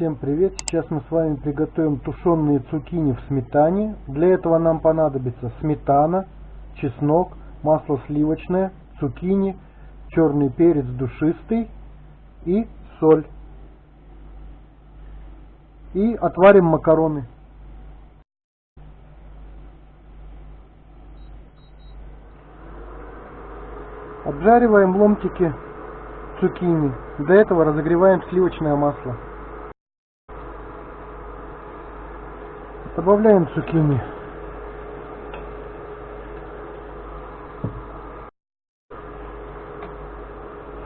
Всем привет! Сейчас мы с вами приготовим тушеные цукини в сметане. Для этого нам понадобится сметана, чеснок, масло сливочное, цукини, черный перец душистый и соль. И отварим макароны. Обжариваем ломтики цукини. Для этого разогреваем сливочное масло. Добавляем цукини.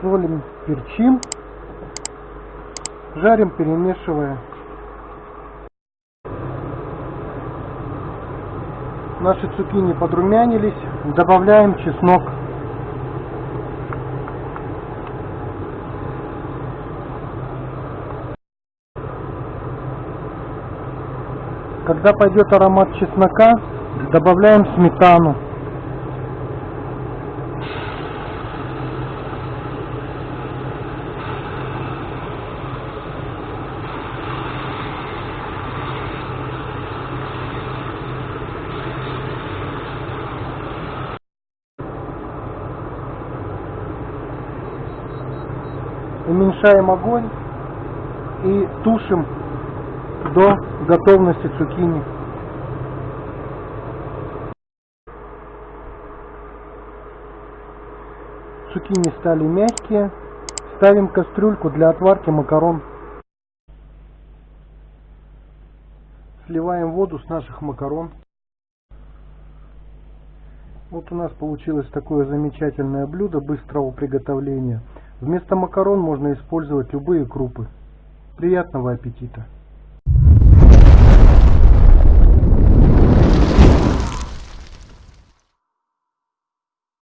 Солим, перчим. Жарим, перемешивая. Наши цукини подрумянились. Добавляем чеснок. Когда пойдет аромат чеснока, добавляем сметану. Уменьшаем огонь и тушим до готовности цукини. Цукини стали мягкие. Ставим кастрюльку для отварки макарон. Сливаем воду с наших макарон. Вот у нас получилось такое замечательное блюдо быстрого приготовления. Вместо макарон можно использовать любые крупы. Приятного аппетита!